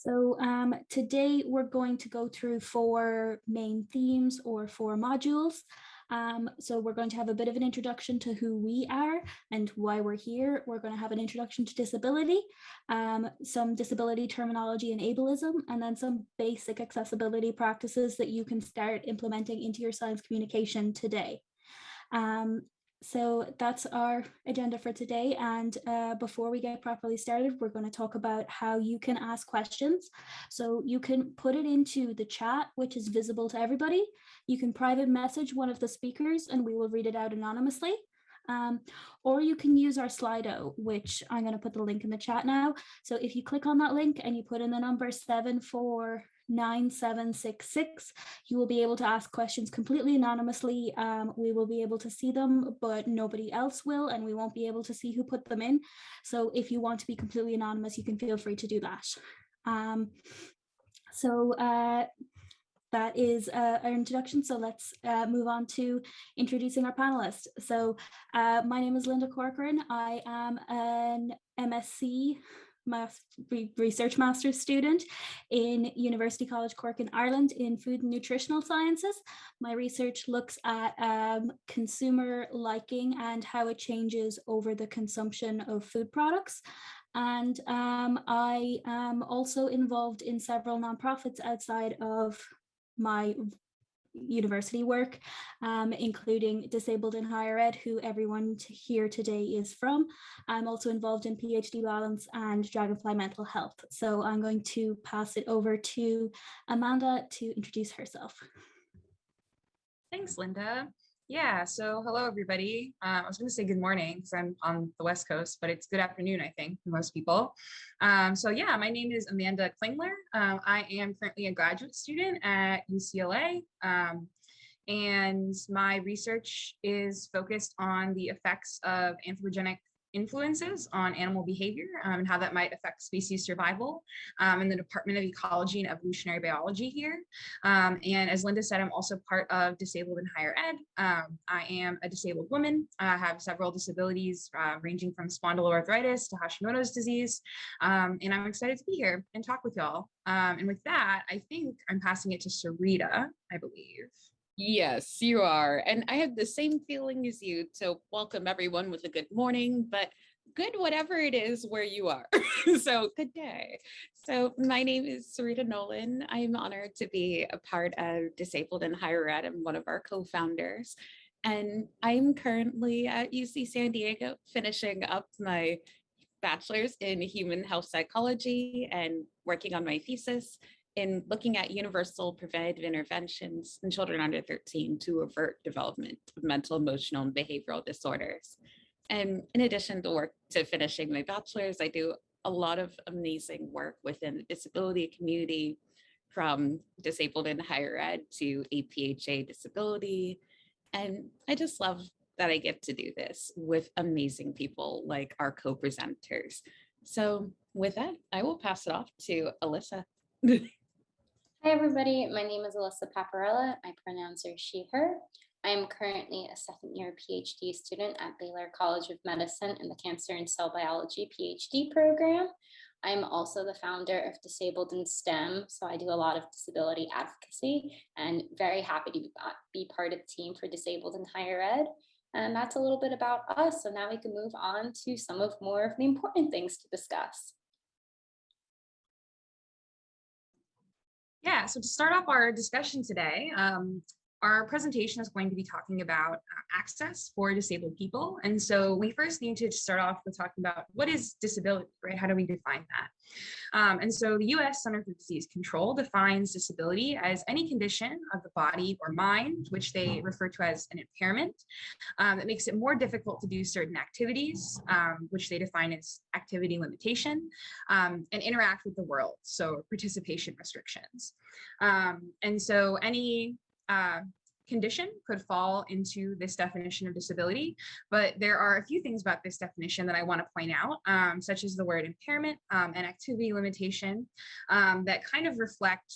So um, today we're going to go through four main themes or four modules. Um, so we're going to have a bit of an introduction to who we are and why we're here. We're going to have an introduction to disability, um, some disability terminology and ableism, and then some basic accessibility practices that you can start implementing into your science communication today. Um, so that's our agenda for today. And uh, before we get properly started, we're going to talk about how you can ask questions. So you can put it into the chat, which is visible to everybody. You can private message one of the speakers and we will read it out anonymously. Um, or you can use our Slido, which I'm going to put the link in the chat now. So if you click on that link and you put in the number seven four 9766. You will be able to ask questions completely anonymously. Um, we will be able to see them, but nobody else will, and we won't be able to see who put them in. So if you want to be completely anonymous, you can feel free to do that. Um, so uh, that is uh, our introduction. So let's uh, move on to introducing our panelists. So uh, my name is Linda Corcoran. I am an MSc research master's student in University College Cork in Ireland in food and nutritional sciences. My research looks at um, consumer liking and how it changes over the consumption of food products. And um, I am also involved in several nonprofits outside of my university work, um, including Disabled in Higher Ed, who everyone here today is from. I'm also involved in PhD Balance and Dragonfly Mental Health. So I'm going to pass it over to Amanda to introduce herself. Thanks, Linda. Yeah, so hello, everybody. Uh, I was going to say good morning because I'm on the West Coast, but it's good afternoon, I think, for most people. Um, so yeah, my name is Amanda Klingler. Uh, I am currently a graduate student at UCLA. Um, and my research is focused on the effects of anthropogenic influences on animal behavior um, and how that might affect species survival um, in the Department of Ecology and Evolutionary Biology here. Um, and as Linda said, I'm also part of Disabled in Higher Ed. Um, I am a disabled woman. I have several disabilities uh, ranging from spondyloarthritis to Hashimoto's disease. Um, and I'm excited to be here and talk with y'all. Um, and with that, I think I'm passing it to Sarita, I believe. Yes, you are. And I have the same feeling as you. So welcome everyone with a good morning, but good whatever it is where you are. so good day. So my name is Sarita Nolan. I'm honored to be a part of Disabled in Higher Ed. I'm one of our co-founders. And I'm currently at UC San Diego finishing up my bachelor's in human health psychology and working on my thesis in looking at universal preventative interventions in children under 13 to avert development of mental, emotional, and behavioral disorders. And in addition to work to finishing my bachelor's, I do a lot of amazing work within the disability community from disabled in higher ed to APHA disability. And I just love that I get to do this with amazing people like our co-presenters. So with that, I will pass it off to Alyssa. Hi, everybody. My name is Alyssa Paparella. My pronouns are she, her. I am currently a second year PhD student at Baylor College of Medicine in the Cancer and Cell Biology PhD program. I'm also the founder of Disabled in STEM, so I do a lot of disability advocacy and very happy to be part of the team for Disabled in Higher Ed. And that's a little bit about us. So now we can move on to some of more of the important things to discuss. Yeah, so to start off our discussion today, um, our presentation is going to be talking about uh, access for disabled people. And so we first need to start off with talking about what is disability, right? How do we define that? Um, and so the US Center for Disease Control defines disability as any condition of the body or mind, which they refer to as an impairment, um, that makes it more difficult to do certain activities, um, which they define as activity limitation, um, and interact with the world, so participation restrictions. Um, and so any uh, condition could fall into this definition of disability, but there are a few things about this definition that I want to point out, um, such as the word impairment um, and activity limitation um, that kind of reflect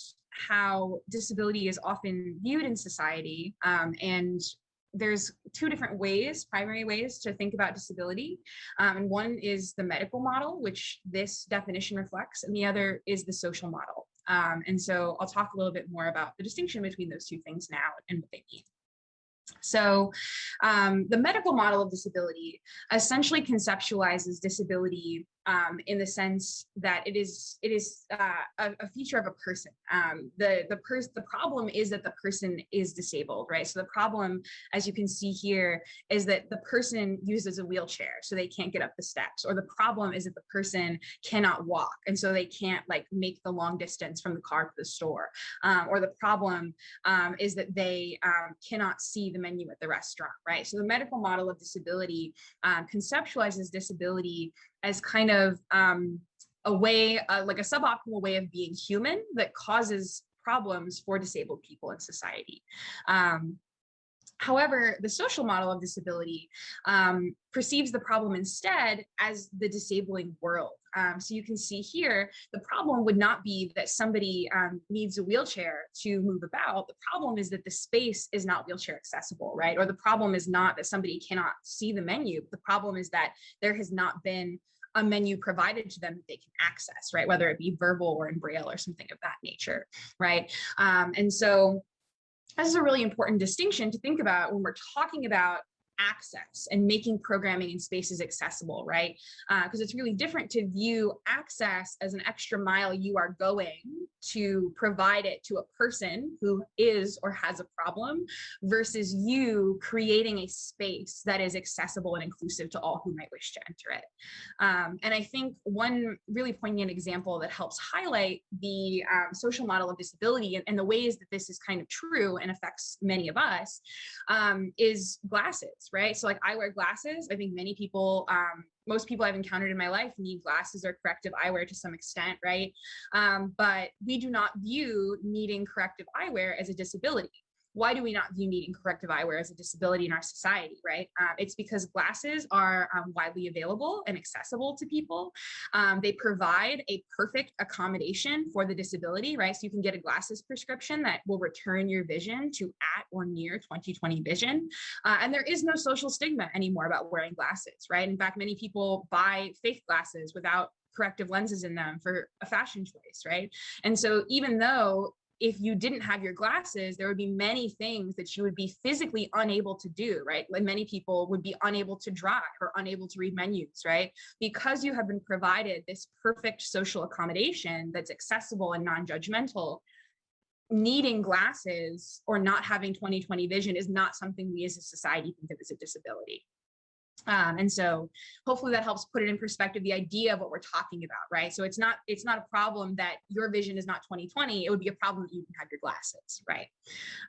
how disability is often viewed in society um, and there's two different ways, primary ways to think about disability. Um, and one is the medical model, which this definition reflects, and the other is the social model. Um, and so I'll talk a little bit more about the distinction between those two things now and what they mean. So um, the medical model of disability essentially conceptualizes disability um, in the sense that it is it is uh, a, a, feature of a person. Um, the the person the problem is that the person is disabled, right? So the problem, as you can see here, is that the person uses a wheelchair, so they can't get up the steps. Or the problem is that the person cannot walk, and so they can't like make the long distance from the car to the store. Um, or the problem um, is that they um, cannot see the menu at the restaurant, right? So the medical model of disability um, conceptualizes disability as kind of um, a way, uh, like a suboptimal way of being human that causes problems for disabled people in society. Um, However, the social model of disability um, perceives the problem instead as the disabling world. Um, so you can see here, the problem would not be that somebody um, needs a wheelchair to move about. The problem is that the space is not wheelchair accessible, right? Or the problem is not that somebody cannot see the menu. The problem is that there has not been a menu provided to them that they can access, right? Whether it be verbal or in braille or something of that nature, right? Um, and so this is a really important distinction to think about when we're talking about access and making programming in spaces accessible, right? Because uh, it's really different to view access as an extra mile you are going to provide it to a person who is or has a problem versus you creating a space that is accessible and inclusive to all who might wish to enter it. Um, and I think one really poignant example that helps highlight the um, social model of disability and, and, the ways that this is kind of true and affects many of us um, is glasses right? So like I wear glasses. I think many people, um, most people I've encountered in my life need glasses or corrective eyewear to some extent, right? Um, but we do not view needing corrective eyewear as a disability why do we not view needing corrective eyewear as a disability in our society, right? Uh, it's because glasses are um, widely available and accessible to people. Um, they provide a perfect accommodation for the disability, right? So you can get a glasses prescription that will return your vision to at or near 2020 vision. Uh, and there is no social stigma anymore about wearing glasses, right? In fact, many people buy fake glasses without corrective lenses in them for a fashion choice, right? And so even though if you didn't have your glasses, there would be many things that you would be physically unable to do, right? Like many people would be unable to drive or unable to read menus, right? Because you have been provided this perfect social accommodation that's accessible and non-judgmental, needing glasses or not having 20/20 vision is not something we as a society think of as a disability. Um, and so hopefully that helps put it in perspective, the idea of what we're talking about, right? So it's not it's not a problem that your vision is not 2020. It would be a problem that you can have your glasses, right?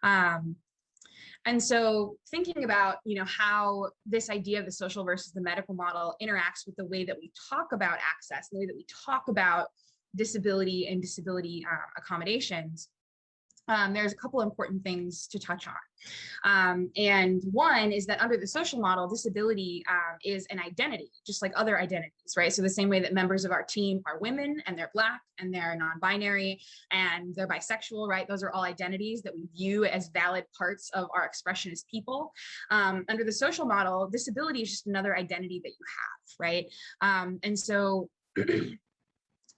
Um, and so thinking about, you know, how this idea of the social versus the medical model interacts with the way that we talk about access, the way that we talk about disability and disability uh, accommodations, um, there's a couple important things to touch on. Um, and one is that under the social model, disability um, is an identity, just like other identities, right? So the same way that members of our team are women and they're black and they're non-binary and they're bisexual, right? Those are all identities that we view as valid parts of our expression as people. Um, under the social model, disability is just another identity that you have, right? Um, and so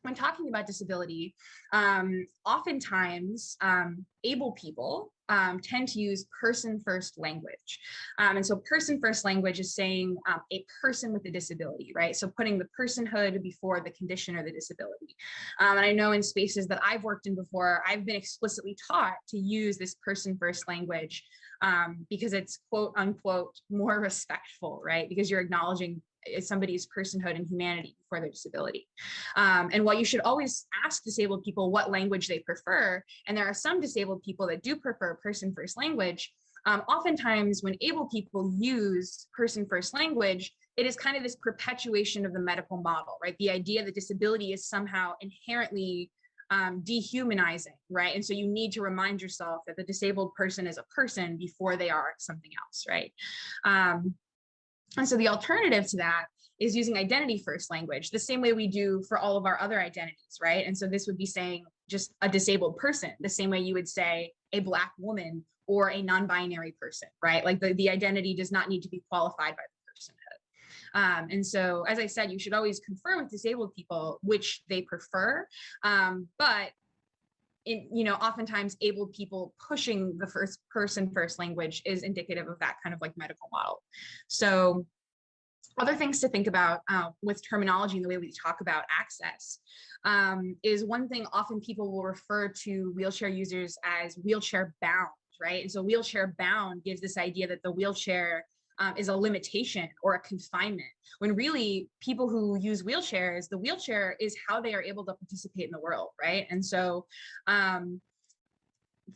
when talking about disability, um, oftentimes um, able people um, tend to use person first language. Um, and so person first language is saying um, a person with a disability, right? So putting the personhood before the condition or the disability. Um, and I know in spaces that I've worked in before, I've been explicitly taught to use this person first language because it's quote unquote more respectful, right? Because you're acknowledging somebody's personhood and humanity for their disability. Um, and while you should always ask disabled people what language they prefer, and there are some disabled people that do prefer person first language, um, oftentimes when able people use person first language, it is kind of this perpetuation of the medical model, right? The idea that disability is somehow inherently um, dehumanizing, right? And so you need to remind yourself that the disabled person is a person before they are something else, right? Um, and so the alternative to that is using identity first language, the same way we do for all of our other identities, right? And so this would be saying just a disabled person, the same way you would say a black woman or a non-binary person, right? Like the, the identity does not need to be qualified by the personhood. Um, and so, as I said, you should always confirm with disabled people which they prefer. Um, but in, you know, oftentimes able people pushing the first person first language is indicative of that kind of like medical model. So other things to think about uh, with terminology and the way we talk about access um, is one thing often people will refer to wheelchair users as wheelchair bound, right? And so wheelchair bound gives this idea that the wheelchair um, is a limitation or a confinement, when really people who use wheelchairs, the wheelchair is how they are able to participate in the world, right? And so um,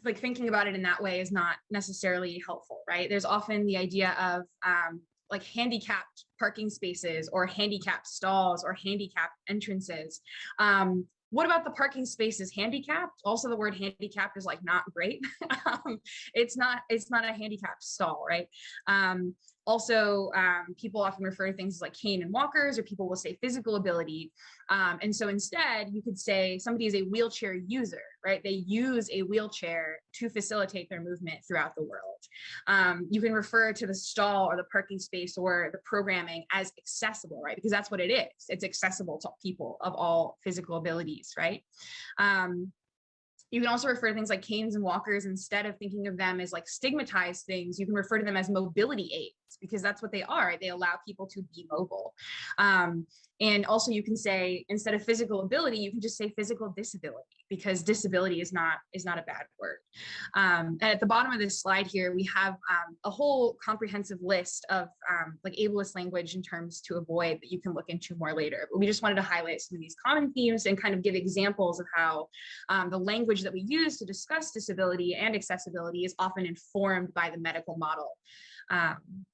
like thinking about it in that way is not necessarily helpful, right? There's often the idea of um, like handicapped parking spaces or handicapped stalls or handicapped entrances. Um, what about the parking spaces handicapped? Also, the word handicapped is like not great. um, it's not it's not a handicapped stall, right? Um, also, um, people often refer to things like cane and walkers, or people will say physical ability. Um, and so instead, you could say somebody is a wheelchair user, right? They use a wheelchair to facilitate their movement throughout the world. Um, you can refer to the stall or the parking space or the programming as accessible, right? Because that's what it is. It's accessible to people of all physical abilities, right? Um, you can also refer to things like canes and walkers instead of thinking of them as like stigmatized things. You can refer to them as mobility aids because that's what they are. They allow people to be mobile. Um, and also you can say, instead of physical ability, you can just say physical disability because disability is not is not a bad word. Um, and at the bottom of this slide here, we have um, a whole comprehensive list of um, like ableist language in terms to avoid that you can look into more later. But we just wanted to highlight some of these common themes and kind of give examples of how um, the language that we use to discuss disability and accessibility is often informed by the medical model. Um,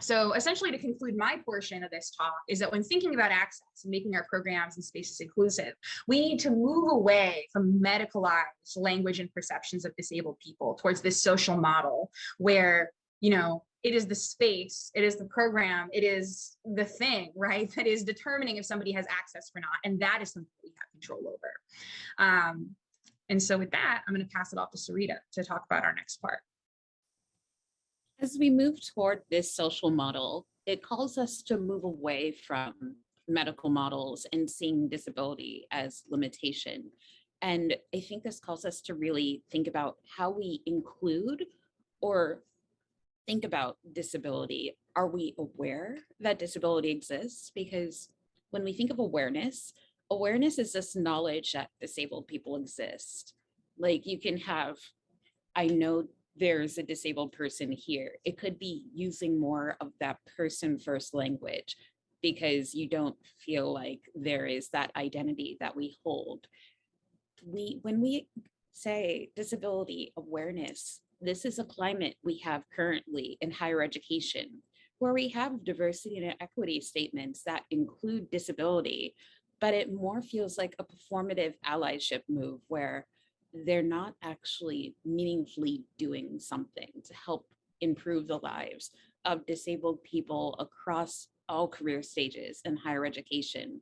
so essentially to conclude my portion of this talk is that when thinking about access and making our programs and spaces inclusive, we need to move away from medicalized language and perceptions of disabled people towards this social model where, you know, it is the space, it is the program, it is the thing, right, that is determining if somebody has access or not. And that is something we have control over. Um, and so with that, I'm going to pass it off to Sarita to talk about our next part. As we move toward this social model, it calls us to move away from medical models and seeing disability as limitation. And I think this calls us to really think about how we include or think about disability. Are we aware that disability exists? Because when we think of awareness, awareness is this knowledge that disabled people exist. Like you can have, I know there's a disabled person here. It could be using more of that person first language because you don't feel like there is that identity that we hold. We, when we say disability awareness, this is a climate we have currently in higher education where we have diversity and equity statements that include disability, but it more feels like a performative allyship move where they're not actually meaningfully doing something to help improve the lives of disabled people across all career stages in higher education.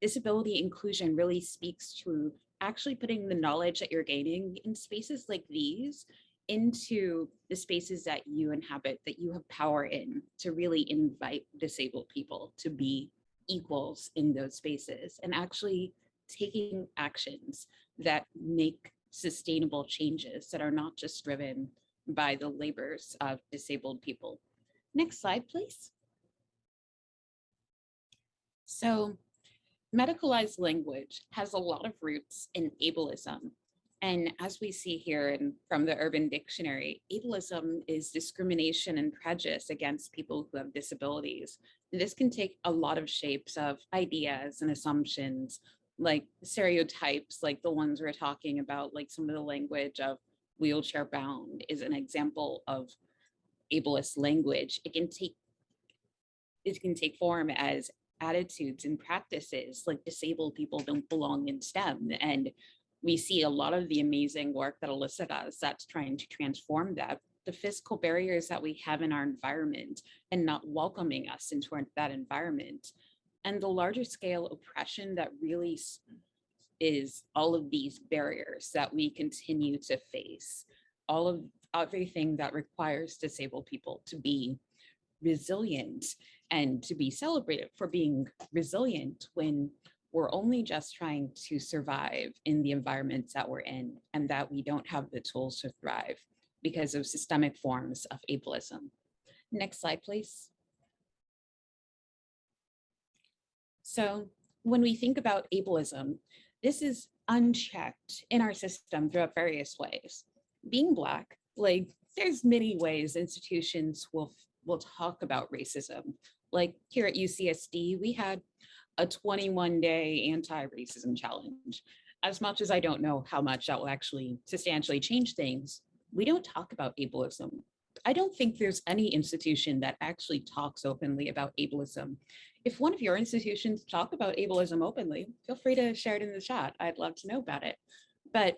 Disability inclusion really speaks to actually putting the knowledge that you're gaining in spaces like these into the spaces that you inhabit, that you have power in to really invite disabled people to be equals in those spaces and actually taking actions that make sustainable changes that are not just driven by the labors of disabled people. Next slide, please. So medicalized language has a lot of roots in ableism. And as we see here in, from the Urban Dictionary, ableism is discrimination and prejudice against people who have disabilities. And this can take a lot of shapes of ideas and assumptions like stereotypes like the ones we're talking about, like some of the language of wheelchair bound is an example of ableist language. It can take it can take form as attitudes and practices like disabled people don't belong in STEM. And we see a lot of the amazing work that Alyssa does that's trying to transform that. The physical barriers that we have in our environment and not welcoming us into our, that environment and the larger scale oppression that really is all of these barriers that we continue to face. all of everything that requires disabled people to be resilient and to be celebrated for being resilient when we're only just trying to survive in the environments that we're in and that we don't have the tools to thrive because of systemic forms of ableism. Next slide, please. So when we think about ableism, this is unchecked in our system throughout various ways. Being Black, like there's many ways institutions will, will talk about racism. Like here at UCSD, we had a 21 day anti-racism challenge. As much as I don't know how much that will actually substantially change things, we don't talk about ableism. I don't think there's any institution that actually talks openly about ableism. If one of your institutions talk about ableism openly, feel free to share it in the chat. I'd love to know about it. But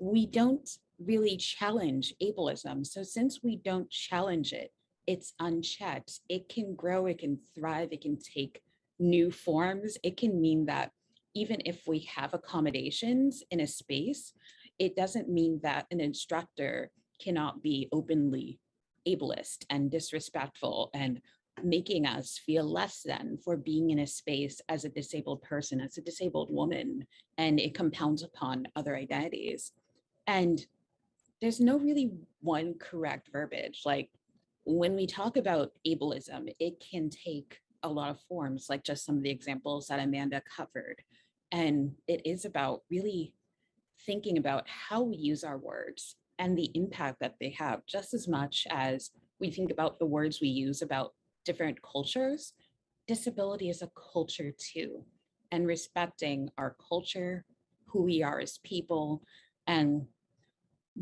we don't really challenge ableism. So since we don't challenge it, it's unchecked. It can grow, it can thrive, it can take new forms. It can mean that even if we have accommodations in a space, it doesn't mean that an instructor cannot be openly ableist and disrespectful and making us feel less than for being in a space as a disabled person, as a disabled woman, and it compounds upon other identities. And there's no really one correct verbiage. Like when we talk about ableism, it can take a lot of forms, like just some of the examples that Amanda covered. And it is about really thinking about how we use our words and the impact that they have, just as much as we think about the words we use about different cultures, disability is a culture too. And respecting our culture, who we are as people, and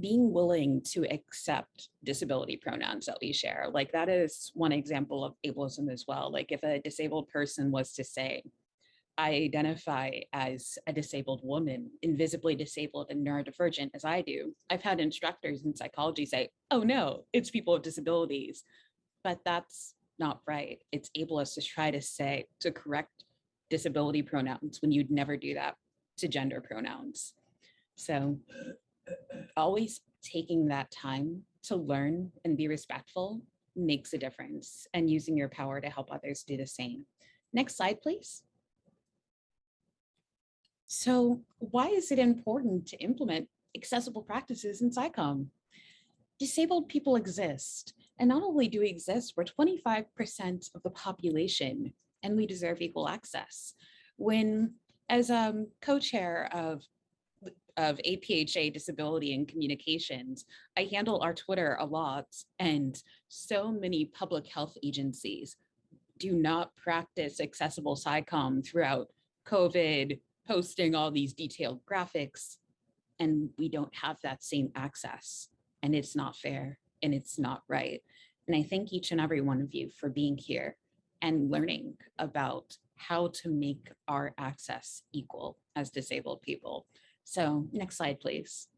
being willing to accept disability pronouns that we share. Like that is one example of ableism as well. Like if a disabled person was to say, I identify as a disabled woman, invisibly disabled and neurodivergent as I do. I've had instructors in psychology say, oh no, it's people with disabilities. But that's not right. It's ableist to try to say, to correct disability pronouns when you'd never do that to gender pronouns. So always taking that time to learn and be respectful makes a difference and using your power to help others do the same. Next slide, please. So why is it important to implement accessible practices in SciComm? Disabled people exist, and not only do we exist, we're 25% of the population, and we deserve equal access. When, as um, co-chair of of APHA disability and communications, I handle our Twitter a lot and so many public health agencies do not practice accessible SciComm throughout COVID, posting all these detailed graphics, and we don't have that same access. And it's not fair and it's not right. And I thank each and every one of you for being here and learning about how to make our access equal as disabled people. So next slide, please.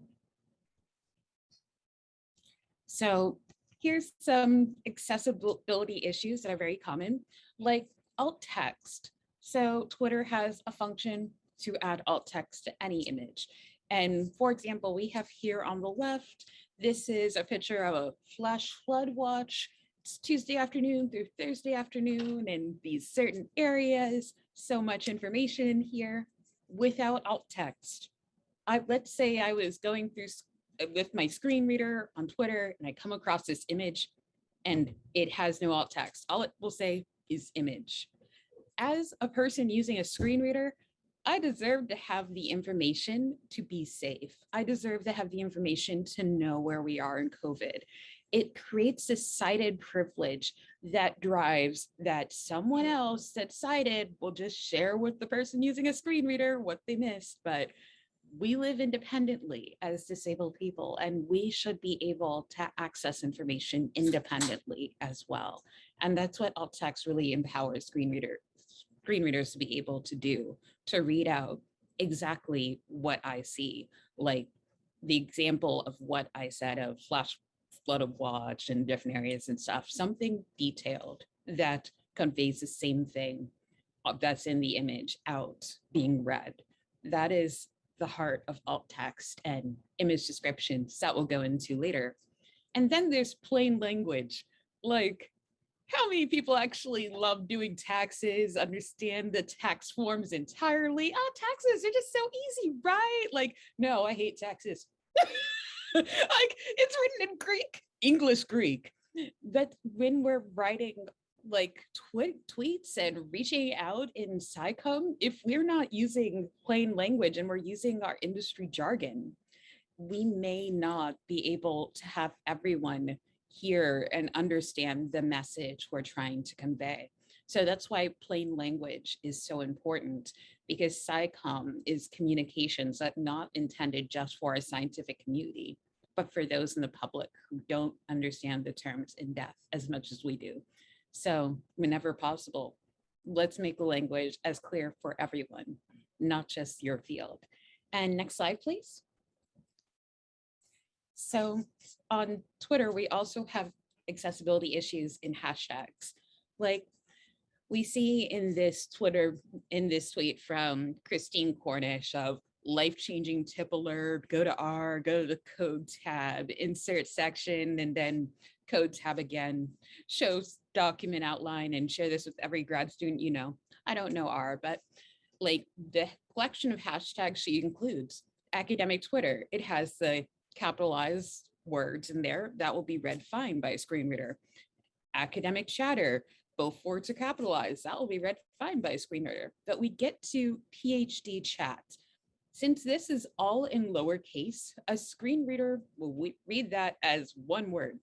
So here's some accessibility issues that are very common, like alt text. So Twitter has a function to add alt text to any image. And for example, we have here on the left, this is a picture of a flash flood watch. It's Tuesday afternoon through Thursday afternoon in these certain areas. So much information in here without alt text. I, let's say I was going through with my screen reader on Twitter and I come across this image and it has no alt text. All it will say is image. As a person using a screen reader, I deserve to have the information to be safe. I deserve to have the information to know where we are in COVID. It creates a sighted privilege that drives that someone else that's sighted will just share with the person using a screen reader what they missed. But we live independently as disabled people and we should be able to access information independently as well. And that's what alt text really empowers screen reader screen readers to be able to do, to read out exactly what I see, like the example of what I said of flash flood of watch and different areas and stuff, something detailed that conveys the same thing uh, that's in the image out being read. That is the heart of alt text and image descriptions that we'll go into later. And then there's plain language, like how many people actually love doing taxes, understand the tax forms entirely? Oh, taxes are just so easy, right? Like, no, I hate taxes. like it's written in Greek, English Greek. But when we're writing like twi tweets and reaching out in SciComm, if we're not using plain language and we're using our industry jargon, we may not be able to have everyone hear and understand the message we're trying to convey. So that's why plain language is so important because SciComm is communications that not intended just for a scientific community, but for those in the public who don't understand the terms in depth as much as we do. So whenever possible, let's make the language as clear for everyone, not just your field. And next slide, please. So on Twitter, we also have accessibility issues in hashtags. Like we see in this Twitter, in this tweet from Christine Cornish of life-changing tip alert, go to R, go to the code tab, insert section, and then code tab again, shows document outline and share this with every grad student you know. I don't know R, but like the collection of hashtags she includes, academic Twitter, it has the capitalized words in there that will be read fine by a screen reader. Academic chatter, both words are capitalized, that will be read fine by a screen reader. But we get to PhD chat. Since this is all in lowercase, a screen reader will read that as one word.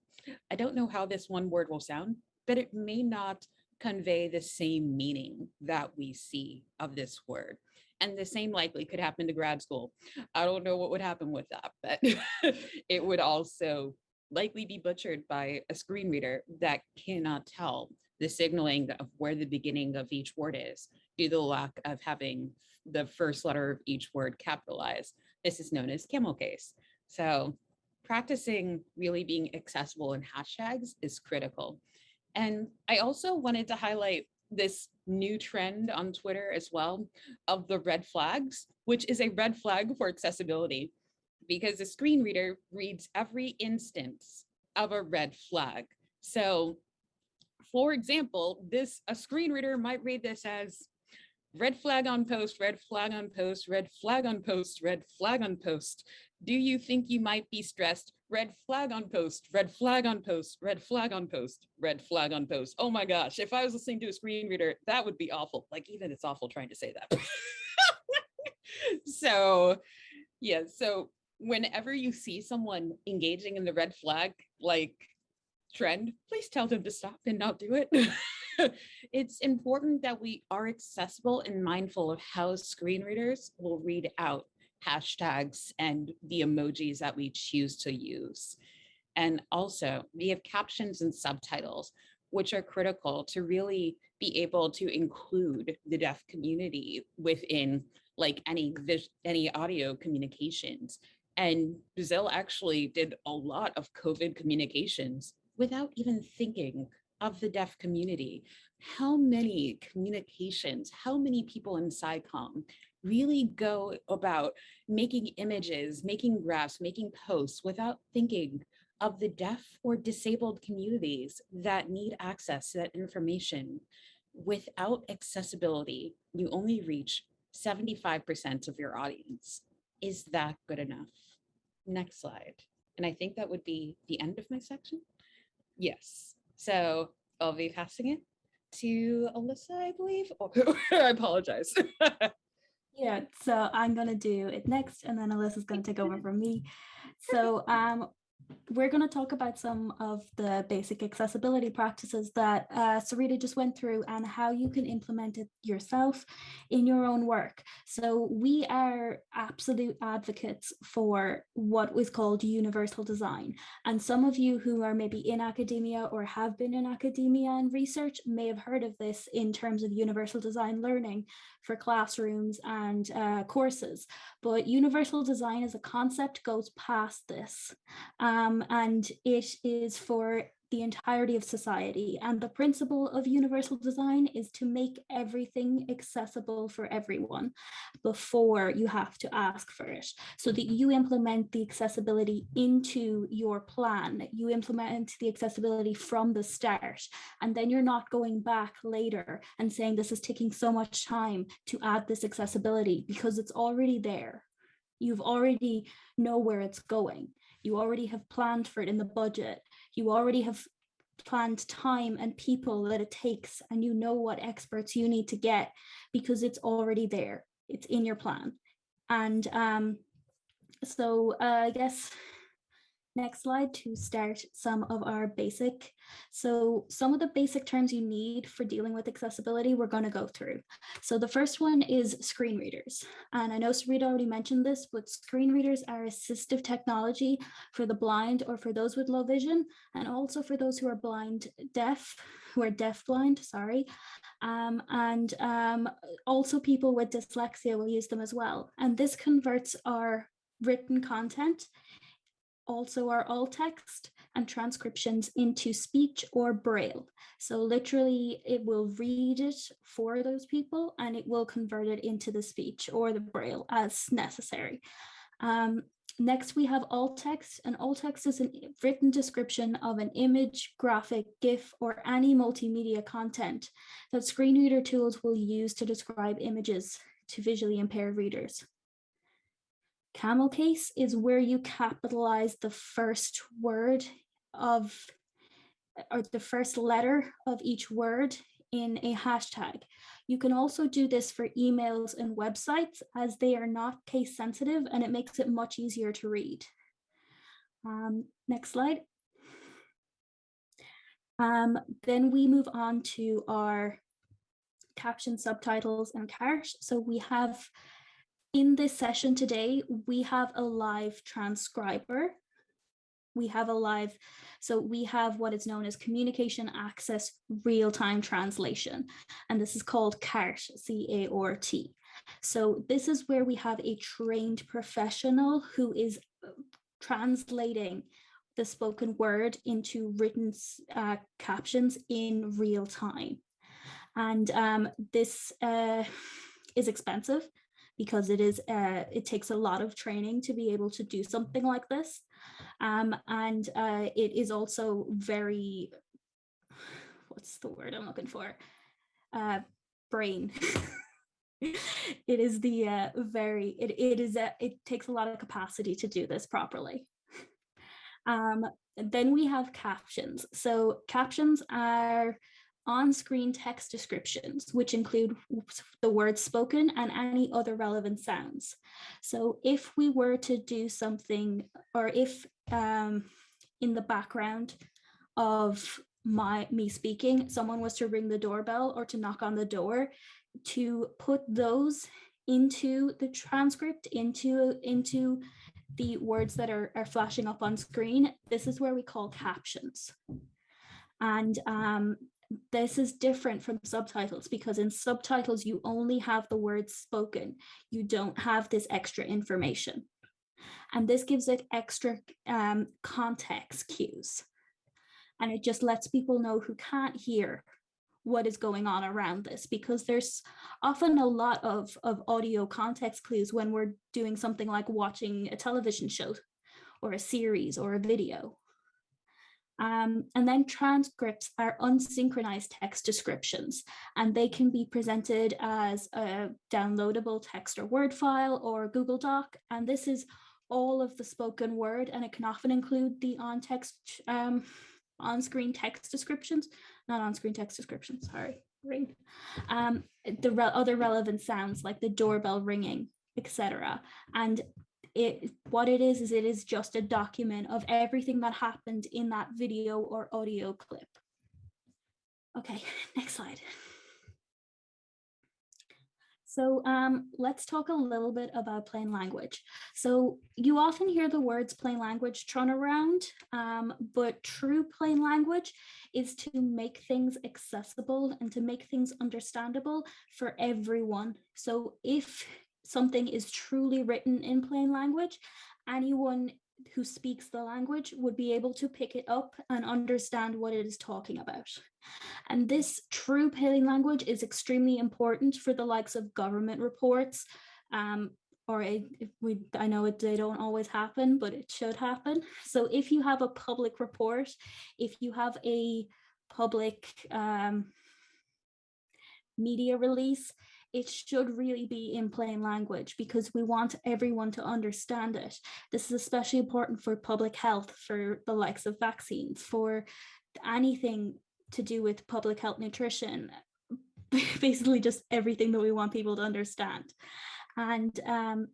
I don't know how this one word will sound, but it may not convey the same meaning that we see of this word. And the same likely could happen to grad school. I don't know what would happen with that, but it would also likely be butchered by a screen reader that cannot tell the signaling of where the beginning of each word is due to the lack of having the first letter of each word capitalized. This is known as camel case. So practicing really being accessible in hashtags is critical. And I also wanted to highlight this new trend on Twitter as well of the red flags, which is a red flag for accessibility because the screen reader reads every instance of a red flag. So for example, this a screen reader might read this as red flag on post, red flag on post, red flag on post, red flag on post. Do you think you might be stressed? Red flag on post, red flag on post, red flag on post, red flag on post. Oh my gosh, if I was listening to a screen reader, that would be awful. Like even it's awful trying to say that. so yeah, so whenever you see someone engaging in the red flag, like trend, please tell them to stop and not do it. it's important that we are accessible and mindful of how screen readers will read out hashtags and the emojis that we choose to use. And also we have captions and subtitles, which are critical to really be able to include the deaf community within like any any audio communications. And Brazil actually did a lot of COVID communications without even thinking of the deaf community. How many communications, how many people in SciComm really go about making images, making graphs, making posts without thinking of the deaf or disabled communities that need access to that information. Without accessibility, you only reach 75% of your audience. Is that good enough? Next slide. And I think that would be the end of my section. Yes. So I'll be passing it to Alyssa, I believe. Oh, I apologize. Yeah, so I'm gonna do it next and then Alyssa's gonna take over from me. So um, we're going to talk about some of the basic accessibility practices that uh, Sarita just went through and how you can implement it yourself in your own work. So we are absolute advocates for what was called universal design. And some of you who are maybe in academia or have been in academia and research may have heard of this in terms of universal design learning for classrooms and uh, courses. But universal design as a concept goes past this. Um, and it is for the entirety of society. And the principle of universal design is to make everything accessible for everyone before you have to ask for it. So that you implement the accessibility into your plan, you implement the accessibility from the start, and then you're not going back later and saying this is taking so much time to add this accessibility because it's already there. You've already know where it's going. You already have planned for it in the budget. You already have planned time and people that it takes and you know what experts you need to get because it's already there. It's in your plan. And um, so uh, I guess next slide to start some of our basic. So some of the basic terms you need for dealing with accessibility, we're going to go through. So the first one is screen readers. And I know Sarita already mentioned this, but screen readers are assistive technology for the blind or for those with low vision, and also for those who are blind deaf, who are deaf blind, sorry. Um, and um, also people with dyslexia will use them as well. And this converts our written content also are alt text and transcriptions into speech or braille. So literally it will read it for those people and it will convert it into the speech or the braille as necessary. Um, next we have alt text and alt text is a written description of an image, graphic, GIF or any multimedia content that screen reader tools will use to describe images to visually impaired readers. Camel case is where you capitalize the first word of, or the first letter of each word in a hashtag. You can also do this for emails and websites as they are not case sensitive and it makes it much easier to read. Um, next slide. Um, then we move on to our caption subtitles and CART. So we have in this session today, we have a live transcriber. We have a live, so we have what is known as communication access real-time translation, and this is called CART, C-A-R-T. So this is where we have a trained professional who is uh, translating the spoken word into written uh, captions in real time. And um, this uh, is expensive because it is uh, it takes a lot of training to be able to do something like this. Um, and uh, it is also very, what's the word I'm looking for? Uh, brain. it is the uh, very, it, it is, a, it takes a lot of capacity to do this properly. Um, then we have captions. So captions are on-screen text descriptions, which include the words spoken and any other relevant sounds. So if we were to do something, or if um, in the background of my me speaking, someone was to ring the doorbell or to knock on the door, to put those into the transcript, into, into the words that are, are flashing up on screen, this is where we call captions. And um, this is different from subtitles because in subtitles you only have the words spoken. You don't have this extra information. And this gives it extra um, context cues. And it just lets people know who can't hear what is going on around this because there's often a lot of, of audio context clues when we're doing something like watching a television show or a series or a video um, and then transcripts are unsynchronized text descriptions, and they can be presented as a downloadable text or Word file or Google Doc. And this is all of the spoken word, and it can often include the on text, um, on-screen text descriptions, not on-screen text descriptions, sorry, ring. Um, the re other relevant sounds like the doorbell ringing, etc. And it what it is is it is just a document of everything that happened in that video or audio clip. Okay, next slide. So um, let's talk a little bit about plain language. So you often hear the words plain language thrown around, um, but true plain language is to make things accessible and to make things understandable for everyone. So if something is truly written in plain language, anyone who speaks the language would be able to pick it up and understand what it is talking about. And this true plain language is extremely important for the likes of government reports, um, or we, I know it, they don't always happen, but it should happen. So if you have a public report, if you have a public um, media release, it should really be in plain language because we want everyone to understand it. This is especially important for public health, for the likes of vaccines, for anything to do with public health nutrition, basically just everything that we want people to understand. And um,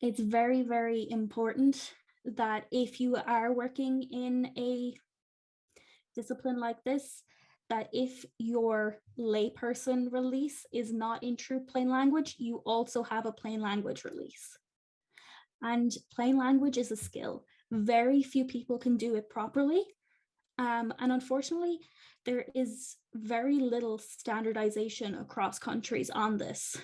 it's very, very important that if you are working in a discipline like this, that if your layperson release is not in true plain language, you also have a plain language release. And plain language is a skill. Very few people can do it properly. Um, and unfortunately, there is very little standardization across countries on this.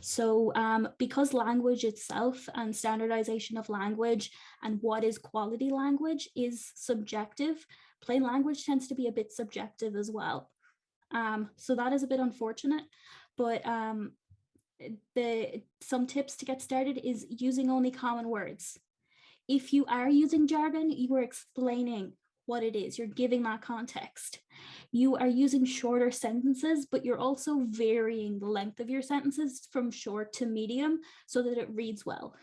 So um, because language itself and standardization of language and what is quality language is subjective, plain language tends to be a bit subjective as well. Um, so that is a bit unfortunate, but um, the some tips to get started is using only common words. If you are using jargon, you are explaining what it is, you're giving that context. You are using shorter sentences, but you're also varying the length of your sentences from short to medium so that it reads well.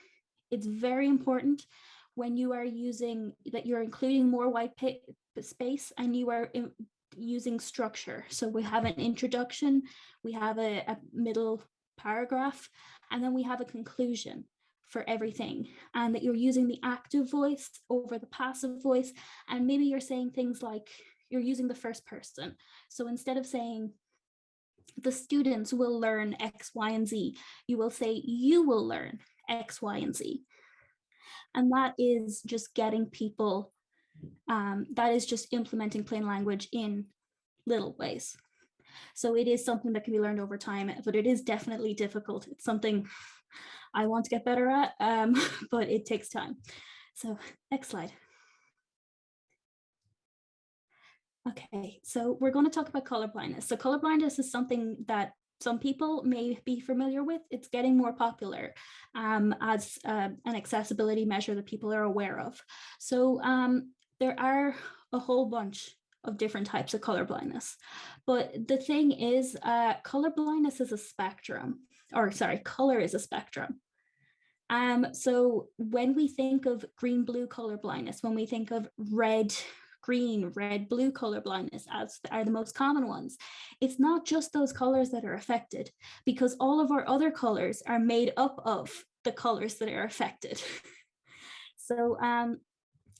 It's very important when you are using that you're including more white space and you are in, using structure. So we have an introduction, we have a, a middle paragraph, and then we have a conclusion for everything. And that you're using the active voice over the passive voice and maybe you're saying things like you're using the first person. So instead of saying the students will learn x y and z you will say you will learn x y and z and that is just getting people um, that is just implementing plain language in little ways so it is something that can be learned over time but it is definitely difficult it's something I want to get better at, um, but it takes time. So next slide. Okay, so we're going to talk about color blindness. So color blindness is something that some people may be familiar with. It's getting more popular um, as uh, an accessibility measure that people are aware of. So um, there are a whole bunch of different types of color blindness. But the thing is, uh, color blindness is a spectrum or sorry, color is a spectrum. Um, so when we think of green blue color blindness, when we think of red, green, red, blue color blindness as are the most common ones, it's not just those colors that are affected because all of our other colors are made up of the colors that are affected. so um,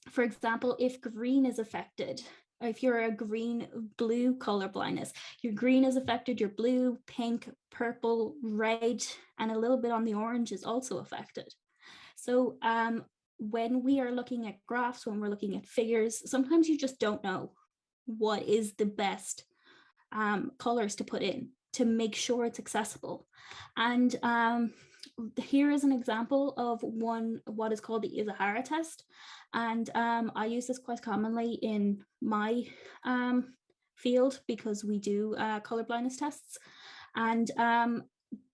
for example, if green is affected, if you're a green blue color blindness your green is affected your blue pink purple red and a little bit on the orange is also affected so um, when we are looking at graphs when we're looking at figures sometimes you just don't know what is the best um, colors to put in to make sure it's accessible and um, here is an example of one what is called the Ishihara test and um, I use this quite commonly in my um, field because we do uh, color blindness tests. And um,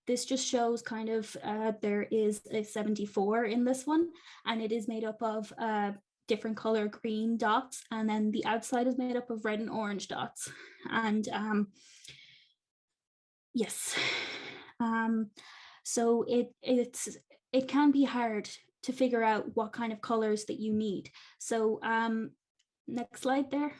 this just shows kind of uh, there is a 74 in this one, and it is made up of uh, different color green dots, and then the outside is made up of red and orange dots. And um, yes, um, so it it's it can be hard to figure out what kind of colors that you need. So um, next slide there.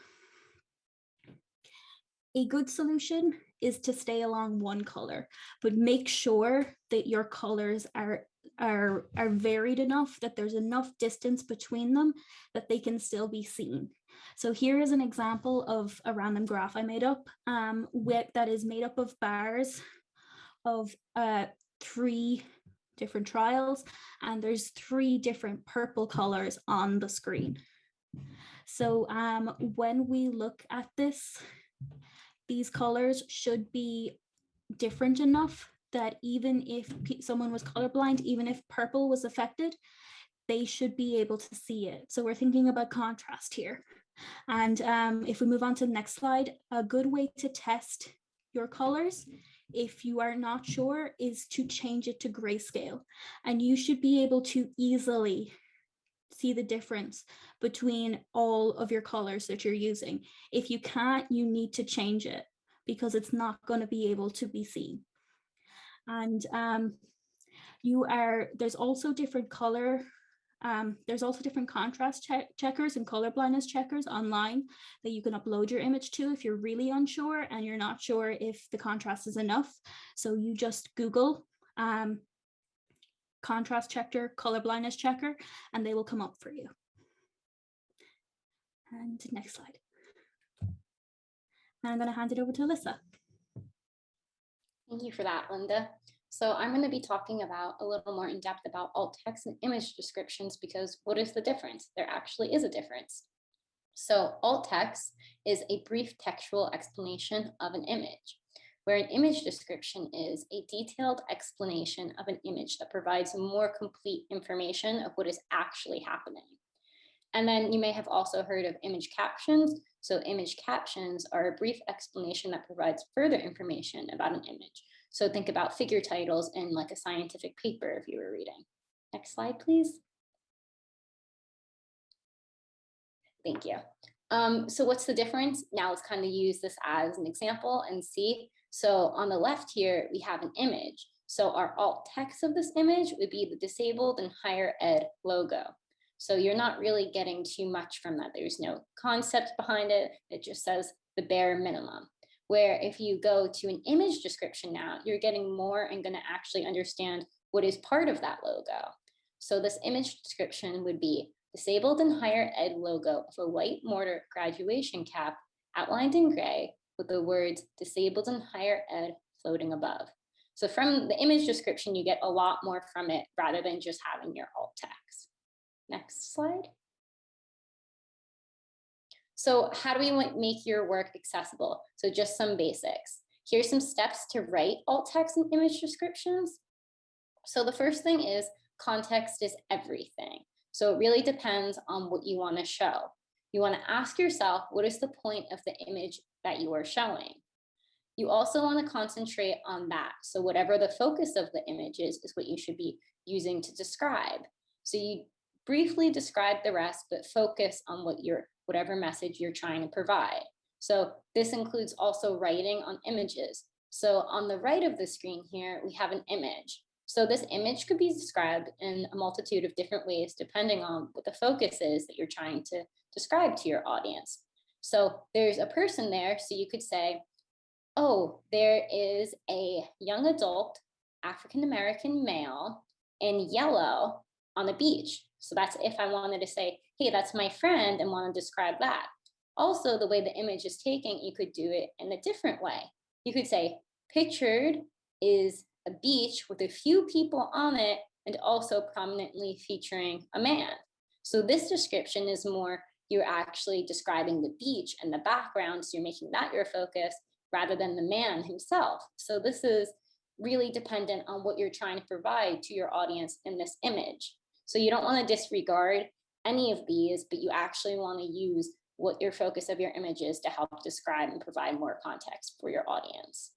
A good solution is to stay along one color, but make sure that your colors are, are, are varied enough, that there's enough distance between them that they can still be seen. So here is an example of a random graph I made up um, with, that is made up of bars of uh, three different trials and there's three different purple colors on the screen. So um, when we look at this, these colors should be different enough that even if someone was colorblind, even if purple was affected, they should be able to see it. So we're thinking about contrast here. And um, if we move on to the next slide, a good way to test your colors, if you are not sure, is to change it to grayscale. And you should be able to easily see the difference between all of your colors that you're using. If you can't, you need to change it because it's not going to be able to be seen. And um, you are, there's also different color um, there's also different contrast check checkers and color blindness checkers online that you can upload your image to if you're really unsure and you're not sure if the contrast is enough. So you just Google um, contrast checker, color blindness checker, and they will come up for you. And next slide. And I'm going to hand it over to Alyssa. Thank you for that, Linda. So I'm going to be talking about a little more in depth about alt text and image descriptions because what is the difference? There actually is a difference. So alt text is a brief textual explanation of an image, where an image description is a detailed explanation of an image that provides more complete information of what is actually happening. And then you may have also heard of image captions. So image captions are a brief explanation that provides further information about an image. So think about figure titles in like a scientific paper if you were reading. Next slide, please. Thank you. Um, so what's the difference? Now let's kind of use this as an example and see. So on the left here, we have an image. So our alt text of this image would be the disabled and higher ed logo. So you're not really getting too much from that. There's no concept behind it. It just says the bare minimum where if you go to an image description now, you're getting more and going to actually understand what is part of that logo. So this image description would be disabled and higher ed logo of a white mortar graduation cap outlined in gray with the words disabled and higher ed floating above. So from the image description, you get a lot more from it rather than just having your alt text. Next slide. So how do we make your work accessible? So just some basics. Here's some steps to write alt text and image descriptions. So the first thing is context is everything. So it really depends on what you want to show. You want to ask yourself, what is the point of the image that you are showing? You also want to concentrate on that. So whatever the focus of the image is, is what you should be using to describe. So you briefly describe the rest, but focus on what you're whatever message you're trying to provide. So this includes also writing on images. So on the right of the screen here, we have an image. So this image could be described in a multitude of different ways, depending on what the focus is that you're trying to describe to your audience. So there's a person there, so you could say, oh, there is a young adult African-American male in yellow on the beach. So that's if I wanted to say, hey, that's my friend and want to describe that. Also, the way the image is taken, you could do it in a different way. You could say, pictured is a beach with a few people on it and also prominently featuring a man. So this description is more, you're actually describing the beach and the background, so you're making that your focus rather than the man himself. So this is really dependent on what you're trying to provide to your audience in this image. So you don't want to disregard any of these, but you actually want to use what your focus of your image is to help describe and provide more context for your audience.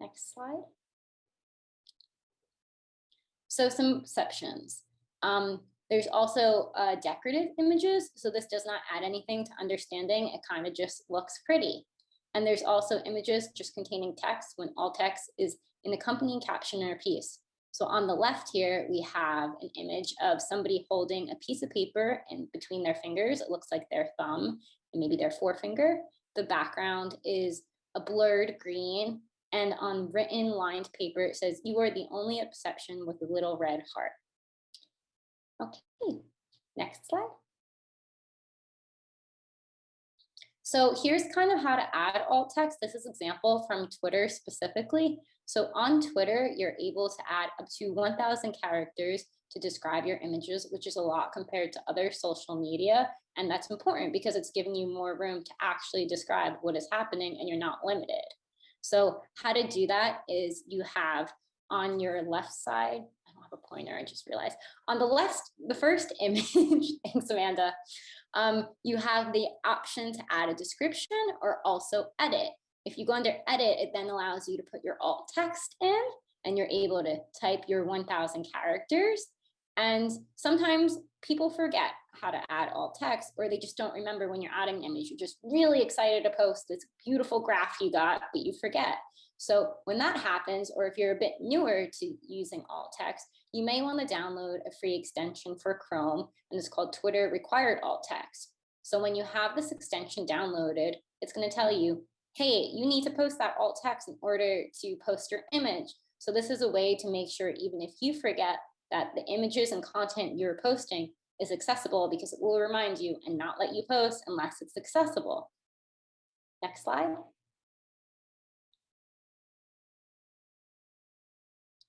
Next slide. So some exceptions. Um, there's also uh, decorative images. So this does not add anything to understanding. It kind of just looks pretty. And there's also images just containing text when all text is in accompanying caption or piece. So on the left here, we have an image of somebody holding a piece of paper in between their fingers. It looks like their thumb and maybe their forefinger. The background is a blurred green and on written lined paper, it says, you are the only exception with a little red heart. Okay, next slide. So here's kind of how to add alt text. This is example from Twitter specifically. So on Twitter, you're able to add up to 1000 characters to describe your images, which is a lot compared to other social media. And that's important because it's giving you more room to actually describe what is happening and you're not limited. So how to do that is you have on your left side, a pointer, I just realized, on the left, the first image, thanks Amanda, um, you have the option to add a description or also edit. If you go under edit, it then allows you to put your alt text in and you're able to type your 1000 characters. And sometimes people forget how to add alt text or they just don't remember when you're adding an image. You're just really excited to post this beautiful graph you got, but you forget. So when that happens, or if you're a bit newer to using alt text, you may want to download a free extension for Chrome, and it's called Twitter Required Alt Text. So when you have this extension downloaded, it's going to tell you, hey, you need to post that alt text in order to post your image. So this is a way to make sure even if you forget that the images and content you're posting is accessible because it will remind you and not let you post unless it's accessible. Next slide.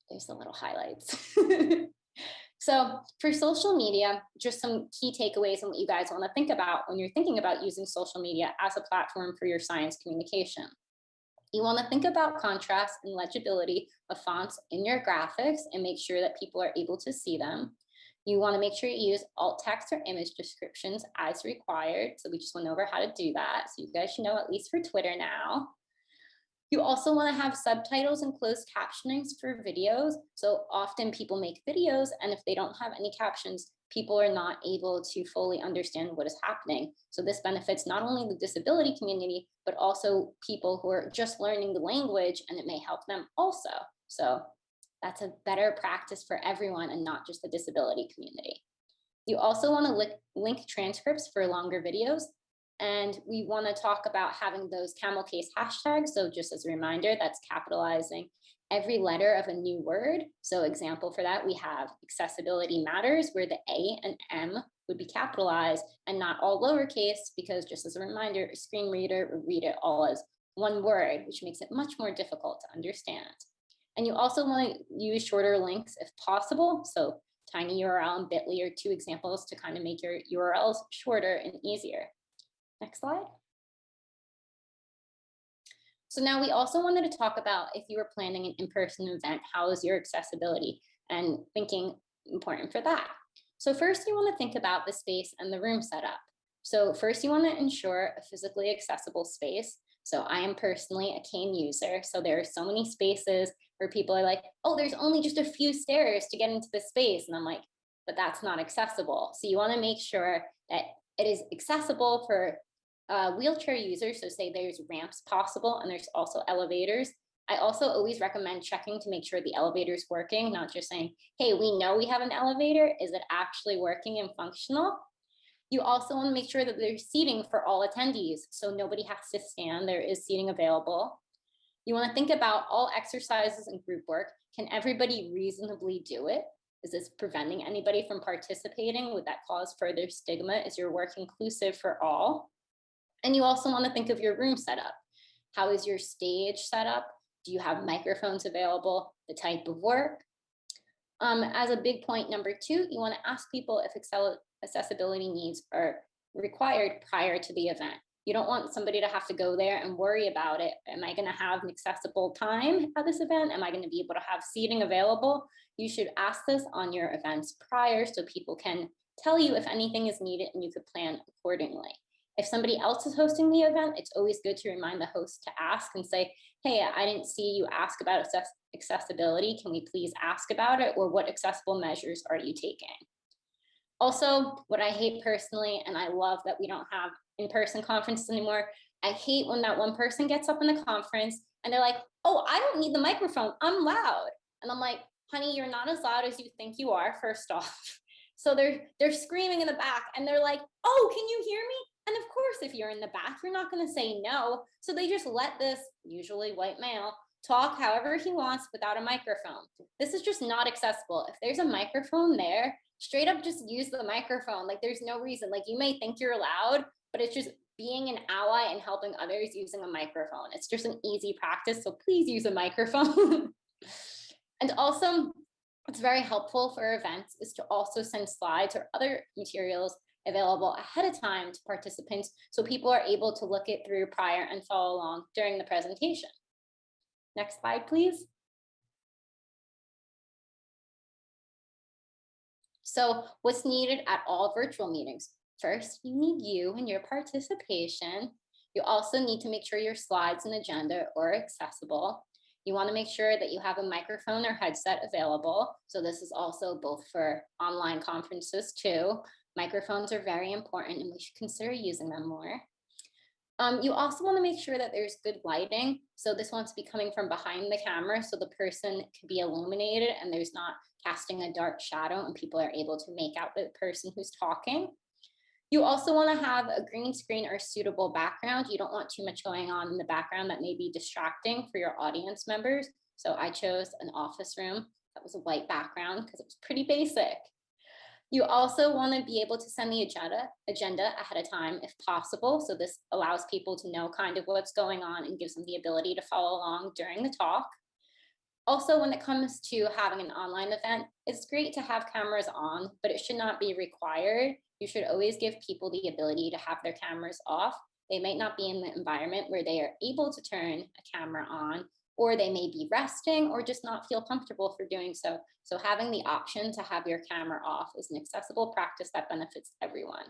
There's the little highlights. so for social media, just some key takeaways and what you guys want to think about when you're thinking about using social media as a platform for your science communication. You want to think about contrast and legibility of fonts in your graphics and make sure that people are able to see them. You want to make sure you use alt text or image descriptions as required. So we just went over how to do that. So you guys should know at least for Twitter now. You also want to have subtitles and closed captionings for videos. So often people make videos and if they don't have any captions, people are not able to fully understand what is happening. So this benefits not only the disability community, but also people who are just learning the language and it may help them also. So that's a better practice for everyone and not just the disability community. You also want to link, transcripts for longer videos. And we want to talk about having those camel case hashtags. So just as a reminder, that's capitalizing every letter of a new word. So example for that, we have accessibility matters where the A and M would be capitalized and not all lowercase because just as a reminder, a screen reader would read it all as one word, which makes it much more difficult to understand. And you also want to use shorter links if possible. So tiny URL and bit.ly are two examples to kind of make your URLs shorter and easier. Next slide. So now we also wanted to talk about if you were planning an in-person event, how is your accessibility and thinking important for that. So first you want to think about the space and the room setup. So first you want to ensure a physically accessible space. So I am personally a cane user. So there are so many spaces where people are like, oh, there's only just a few stairs to get into the space. And I'm like, but that's not accessible. So you want to make sure that it is accessible for uh, wheelchair users. So say there's ramps possible and there's also elevators. I also always recommend checking to make sure the elevator is working, not just saying, hey, we know we have an elevator. Is it actually working and functional? You also want to make sure that there's seating for all attendees. So nobody has to stand. There is seating available. You want to think about all exercises and group work. Can everybody reasonably do it? Is this preventing anybody from participating? Would that cause further stigma? Is your work inclusive for all? And you also want to think of your room setup. How is your stage set up? Do you have microphones available? The type of work? Um, as a big point number two, you want to ask people if accessibility needs are required prior to the event. You don't want somebody to have to go there and worry about it. Am I going to have an accessible time at this event? Am I going to be able to have seating available? You should ask this on your events prior so people can tell you if anything is needed and you could plan accordingly. If somebody else is hosting the event, it's always good to remind the host to ask and say, hey, I didn't see you ask about access accessibility. Can we please ask about it? Or what accessible measures are you taking? Also, what I hate personally, and I love that we don't have in-person conferences anymore, I hate when that one person gets up in the conference and they're like, oh, I don't need the microphone, I'm loud. And I'm like, honey, you're not as loud as you think you are, first off. So they're they're screaming in the back and they're like, oh, can you hear me? And of course, if you're in the back, you're not going to say no. So they just let this usually white male talk however he wants without a microphone. This is just not accessible. If there's a microphone there, straight up just use the microphone. Like there's no reason. Like you may think you're loud, but it's just being an ally and helping others using a microphone. It's just an easy practice, so please use a microphone. and also, it's very helpful for events is to also send slides or other materials available ahead of time to participants so people are able to look it through prior and follow along during the presentation. Next slide, please. So what's needed at all virtual meetings? First, you need you and your participation. You also need to make sure your slides and agenda are accessible. You want to make sure that you have a microphone or headset available. So this is also both for online conferences too. Microphones are very important and we should consider using them more. Um, you also want to make sure that there's good lighting. So this wants to be coming from behind the camera so the person can be illuminated and there's not casting a dark shadow and people are able to make out the person who's talking. You also want to have a green screen or suitable background. You don't want too much going on in the background that may be distracting for your audience members. So I chose an office room that was a white background because it was pretty basic. You also want to be able to send the agenda, agenda ahead of time if possible. So this allows people to know kind of what's going on and gives them the ability to follow along during the talk. Also, when it comes to having an online event, it's great to have cameras on, but it should not be required. You should always give people the ability to have their cameras off. They might not be in the environment where they are able to turn a camera on, or they may be resting or just not feel comfortable for doing so. So having the option to have your camera off is an accessible practice that benefits everyone.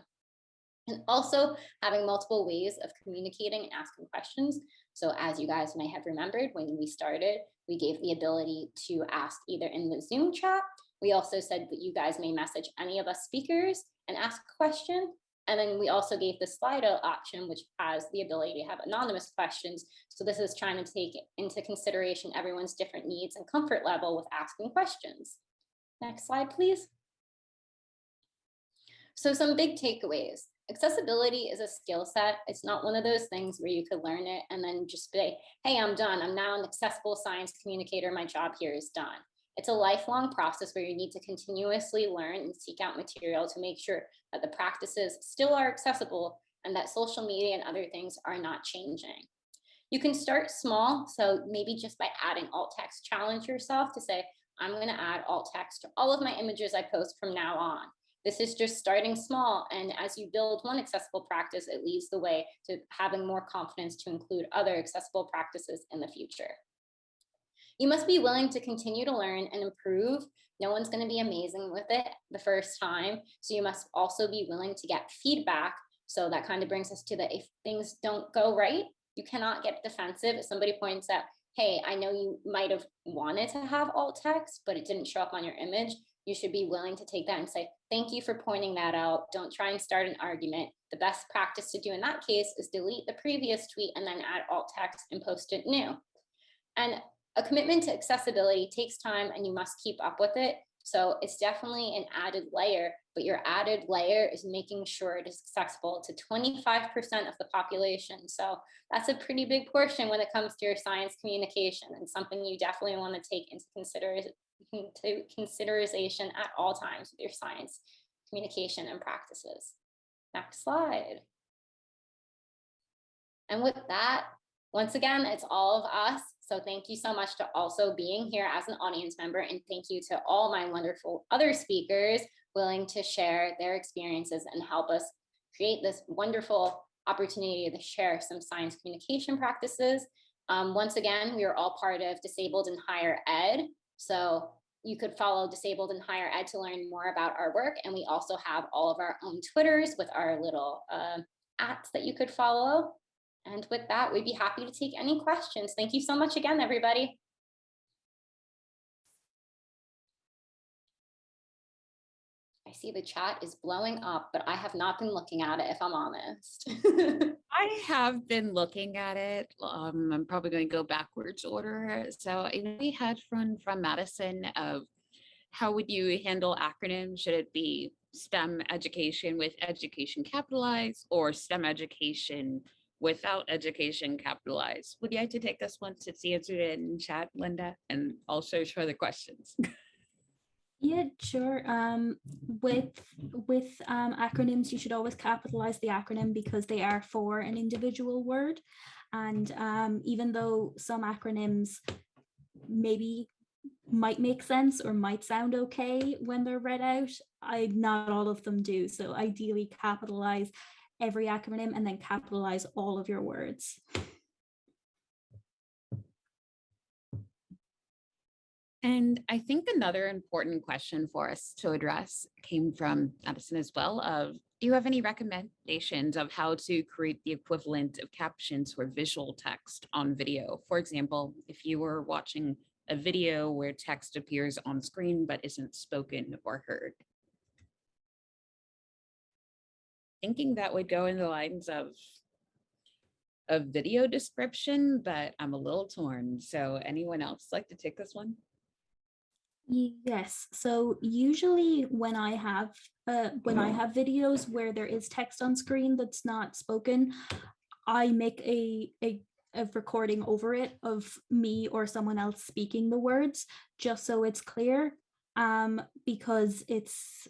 And also having multiple ways of communicating and asking questions. So as you guys may have remembered when we started, we gave the ability to ask either in the Zoom chat. We also said that you guys may message any of us speakers and ask a question. And then we also gave the Slido option, which has the ability to have anonymous questions. So this is trying to take into consideration everyone's different needs and comfort level with asking questions. Next slide, please. So some big takeaways. Accessibility is a skill set. It's not one of those things where you could learn it and then just say, hey, I'm done. I'm now an accessible science communicator. My job here is done. It's a lifelong process where you need to continuously learn and seek out material to make sure that the practices still are accessible and that social media and other things are not changing. You can start small, so maybe just by adding alt text, challenge yourself to say, I'm going to add alt text to all of my images I post from now on. This is just starting small, and as you build one accessible practice, it leads the way to having more confidence to include other accessible practices in the future. You must be willing to continue to learn and improve. No one's going to be amazing with it the first time. So you must also be willing to get feedback. So that kind of brings us to the if things don't go right, you cannot get defensive. If somebody points out, hey, I know you might have wanted to have alt text, but it didn't show up on your image. You should be willing to take that and say, thank you for pointing that out. Don't try and start an argument. The best practice to do in that case is delete the previous tweet and then add alt text and post it new. And a commitment to accessibility takes time and you must keep up with it. So it's definitely an added layer, but your added layer is making sure it is accessible to 25% of the population. So that's a pretty big portion when it comes to your science communication and something you definitely want to take into consideration into consideration at all times with your science communication and practices. Next slide. And with that, once again, it's all of us. So thank you so much to also being here as an audience member and thank you to all my wonderful other speakers willing to share their experiences and help us create this wonderful opportunity to share some science communication practices. Um, once again, we are all part of Disabled in Higher Ed. So you could follow Disabled in Higher Ed to learn more about our work. And we also have all of our own Twitters with our little uh, apps that you could follow. And with that, we'd be happy to take any questions. Thank you so much again, everybody. See the chat is blowing up, but I have not been looking at it if I'm honest. I have been looking at it. Um, I'm probably going to go backwards order. So we had from from Madison of how would you handle acronyms? Should it be STEM education with education capitalized or STEM education without education capitalized. Would you like to take this one since you answered it in chat, Linda, and also show the questions? Yeah, sure. Um, with with um, acronyms, you should always capitalize the acronym because they are for an individual word. And um, even though some acronyms maybe might make sense or might sound okay when they're read out, I not all of them do. So ideally capitalize every acronym and then capitalize all of your words. And I think another important question for us to address came from Madison as well of, do you have any recommendations of how to create the equivalent of captions or visual text on video? For example, if you were watching a video where text appears on screen but isn't spoken or heard. Thinking that would go in the lines of a video description, but I'm a little torn. So anyone else like to take this one? Yes, so usually when I have uh, when I have videos where there is text on screen that's not spoken, I make a, a a recording over it of me or someone else speaking the words, just so it's clear. Um, because it's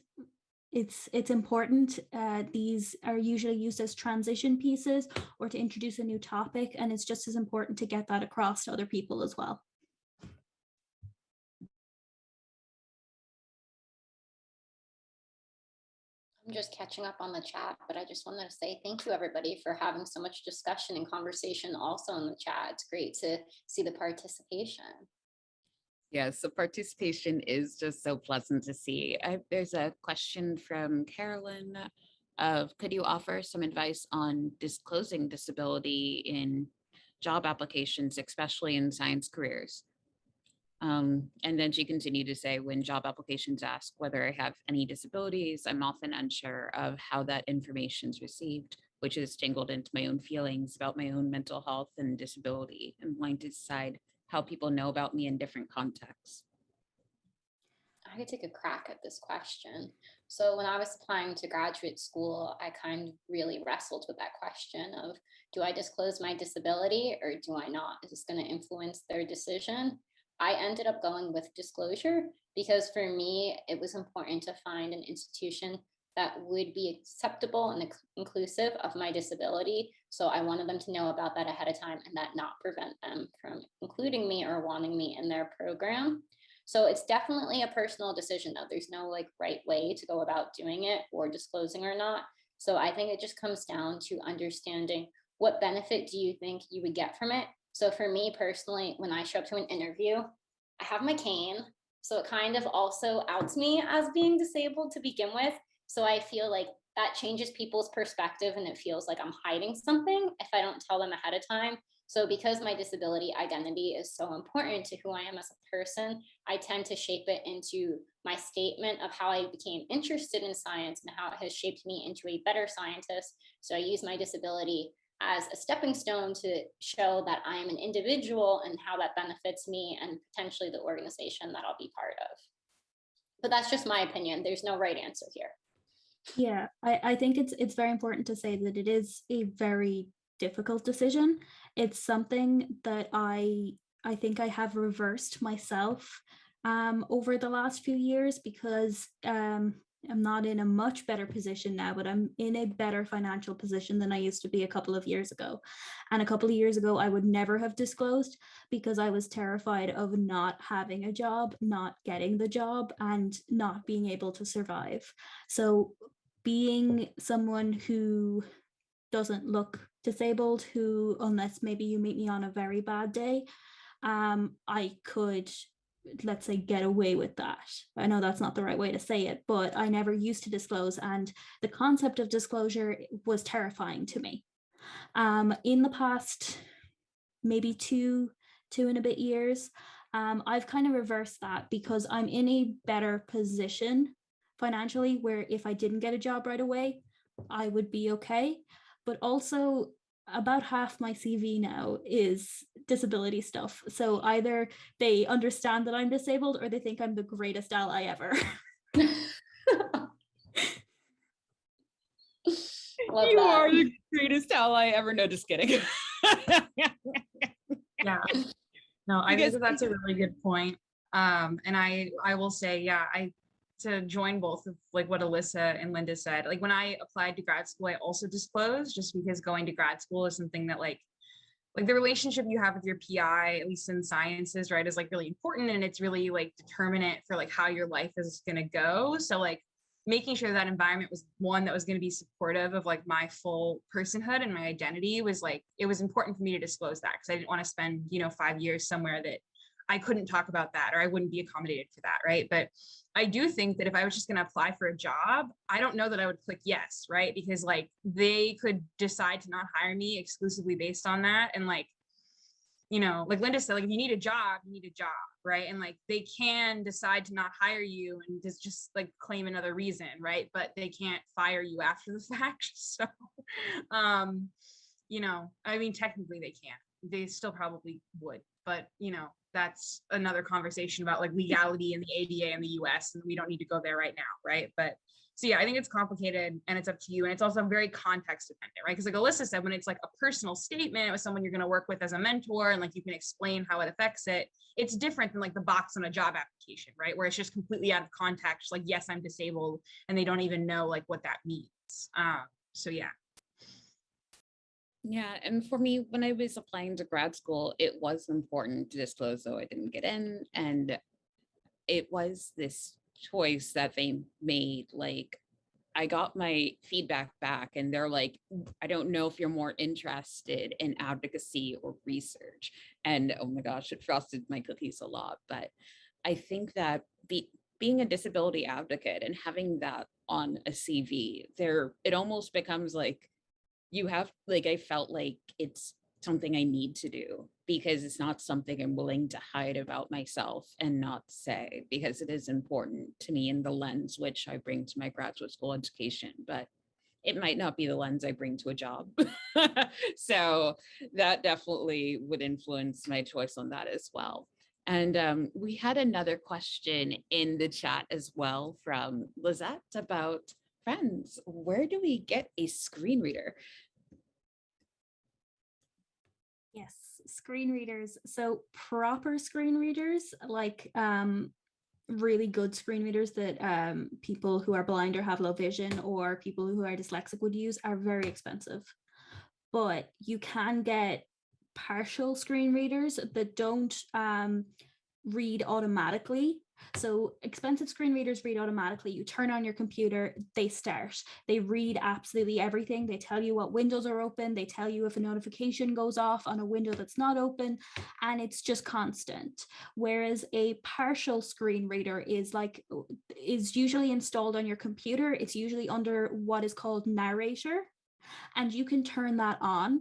it's it's important. Uh, these are usually used as transition pieces or to introduce a new topic, and it's just as important to get that across to other people as well. I'm just catching up on the chat, but I just wanted to say thank you, everybody, for having so much discussion and conversation also in the chat. It's great to see the participation. Yes, the participation is just so pleasant to see. I, there's a question from Carolyn of, could you offer some advice on disclosing disability in job applications, especially in science careers? Um, and then she continued to say, when job applications ask whether I have any disabilities, I'm often unsure of how that information is received, which is tangled into my own feelings about my own mental health and disability and wanting to decide how people know about me in different contexts. I could take a crack at this question. So when I was applying to graduate school, I kind of really wrestled with that question of, do I disclose my disability or do I not? Is this going to influence their decision? I ended up going with disclosure because for me, it was important to find an institution that would be acceptable and inclusive of my disability. So I wanted them to know about that ahead of time and that not prevent them from including me or wanting me in their program. So it's definitely a personal decision though. There's no like right way to go about doing it or disclosing or not. So I think it just comes down to understanding what benefit do you think you would get from it so for me personally, when I show up to an interview, I have my cane. So it kind of also outs me as being disabled to begin with. So I feel like that changes people's perspective and it feels like I'm hiding something if I don't tell them ahead of time. So because my disability identity is so important to who I am as a person, I tend to shape it into my statement of how I became interested in science and how it has shaped me into a better scientist. So I use my disability as a stepping stone to show that I am an individual and how that benefits me and potentially the organization that I'll be part of. But that's just my opinion. There's no right answer here. Yeah, I, I think it's it's very important to say that it is a very difficult decision. It's something that I I think I have reversed myself um, over the last few years because um, I'm not in a much better position now, but I'm in a better financial position than I used to be a couple of years ago. And a couple of years ago, I would never have disclosed because I was terrified of not having a job, not getting the job, and not being able to survive. So being someone who doesn't look disabled, who, unless maybe you meet me on a very bad day, um, I could let's say get away with that. I know that's not the right way to say it but i never used to disclose and the concept of disclosure was terrifying to me. Um, in the past maybe two two and a bit years um, i've kind of reversed that because i'm in a better position financially where if i didn't get a job right away i would be okay. But also about half my CV now is disability stuff. So either they understand that I'm disabled or they think I'm the greatest ally ever. Love you that. are the greatest ally ever. No, just kidding. yeah. No, I think that's a really good point. Um, and I I will say, yeah, I to join both of like what Alyssa and Linda said. Like when I applied to grad school, I also disclosed just because going to grad school is something that like like the relationship you have with your PI, at least in sciences, right, is like really important and it's really like determinate for like how your life is gonna go. So like making sure that environment was one that was going to be supportive of like my full personhood and my identity was like it was important for me to disclose that because I didn't want to spend you know five years somewhere that I couldn't talk about that or I wouldn't be accommodated for that, right? But I do think that if I was just going to apply for a job, I don't know that I would click yes, right? Because like they could decide to not hire me exclusively based on that. And like, you know, like Linda said, like if you need a job, you need a job, right? And like they can decide to not hire you and just just like claim another reason, right? But they can't fire you after the fact. So um, you know, I mean technically they can't. They still probably would, but you know, that's another conversation about like legality in the ADA in the US and we don't need to go there right now, right? But so yeah, I think it's complicated and it's up to you. And it's also very context dependent, right? Because like Alyssa said, when it's like a personal statement with someone you're going to work with as a mentor and like you can explain how it affects it, it's different than like the box on a job application, right? Where it's just completely out of context, like, yes, I'm disabled, and they don't even know like what that means. Um, so yeah. Yeah, and for me, when I was applying to grad school, it was important to disclose though I didn't get in. And it was this choice that they made. Like, I got my feedback back, and they're like, I don't know if you're more interested in advocacy or research. And oh my gosh, it frosted my cookies a lot. But I think that be, being a disability advocate and having that on a CV, there it almost becomes like you have like I felt like it's something I need to do because it's not something I'm willing to hide about myself and not say because it is important to me in the lens which I bring to my graduate school education, but it might not be the lens I bring to a job. so that definitely would influence my choice on that as well. And um, we had another question in the chat as well from Lizette about friends. Where do we get a screen reader? Yes, screen readers. So proper screen readers, like um, really good screen readers that um, people who are blind or have low vision or people who are dyslexic would use are very expensive. But you can get partial screen readers that don't um, read automatically so expensive screen readers read automatically. You turn on your computer, they start. They read absolutely everything. They tell you what windows are open. They tell you if a notification goes off on a window that's not open, and it's just constant. Whereas a partial screen reader is like is usually installed on your computer. It's usually under what is called narrator, and you can turn that on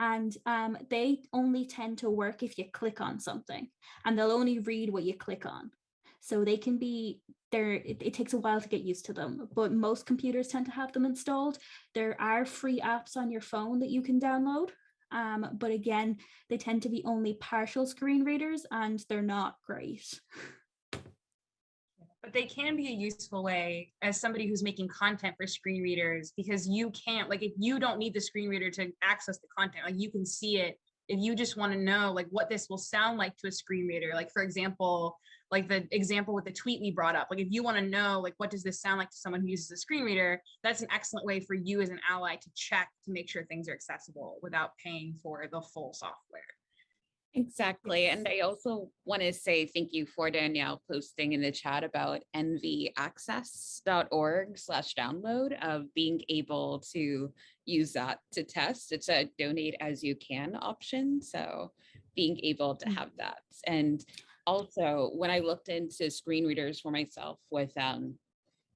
and um, they only tend to work if you click on something and they'll only read what you click on. So they can be there, it, it, takes a while to get used to them, but most computers tend to have them installed. There are free apps on your phone that you can download. Um, but again, they tend to be only partial screen readers and they're not great. but they can be a useful way as somebody who's making content for screen readers because you can't like if you don't need the screen reader to access the content like you can see it. If you just want to know like what this will sound like to a screen reader like for example like the example with the tweet we brought up like if you want to know like what does this sound like to someone who uses a screen reader that's an excellent way for you as an ally to check to make sure things are accessible without paying for the full software Exactly. And I also want to say thank you for Danielle posting in the chat about nvaccess.org slash download of being able to use that to test. It's a donate as you can option. So being able to have that. And also when I looked into screen readers for myself with um,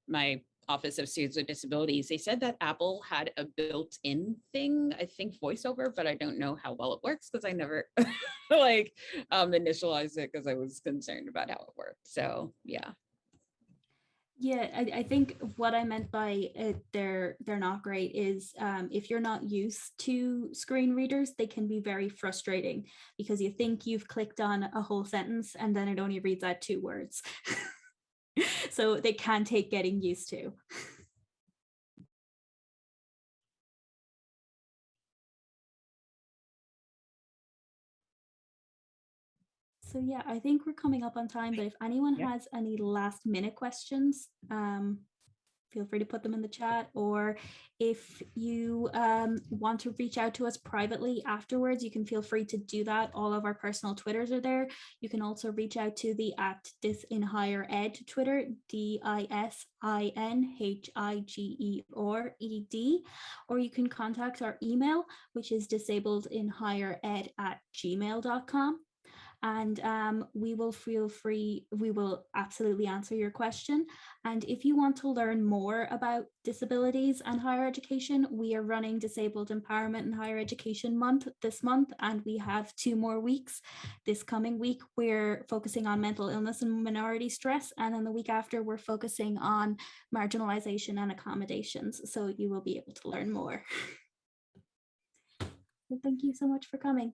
my Office of Students with Disabilities, they said that Apple had a built-in thing, I think voiceover, but I don't know how well it works because I never like um, initialized it because I was concerned about how it worked. So yeah. Yeah, I, I think what I meant by it, they're they're not great is um, if you're not used to screen readers, they can be very frustrating because you think you've clicked on a whole sentence and then it only reads out two words. so they can take getting used to. So yeah, I think we're coming up on time, but if anyone yeah. has any last minute questions, um, feel free to put them in the chat or if you um, want to reach out to us privately afterwards you can feel free to do that. All of our personal twitters are there. You can also reach out to the at dis in higher ed twitter d-i-s-i-n-h-i-g-e or you can contact our email which is disabled in higher ed at gmail.com and um, we will feel free, we will absolutely answer your question. And if you want to learn more about disabilities and higher education, we are running Disabled Empowerment and Higher Education Month this month, and we have two more weeks. This coming week, we're focusing on mental illness and minority stress, and then the week after, we're focusing on marginalization and accommodations. So you will be able to learn more. Thank you so much for coming.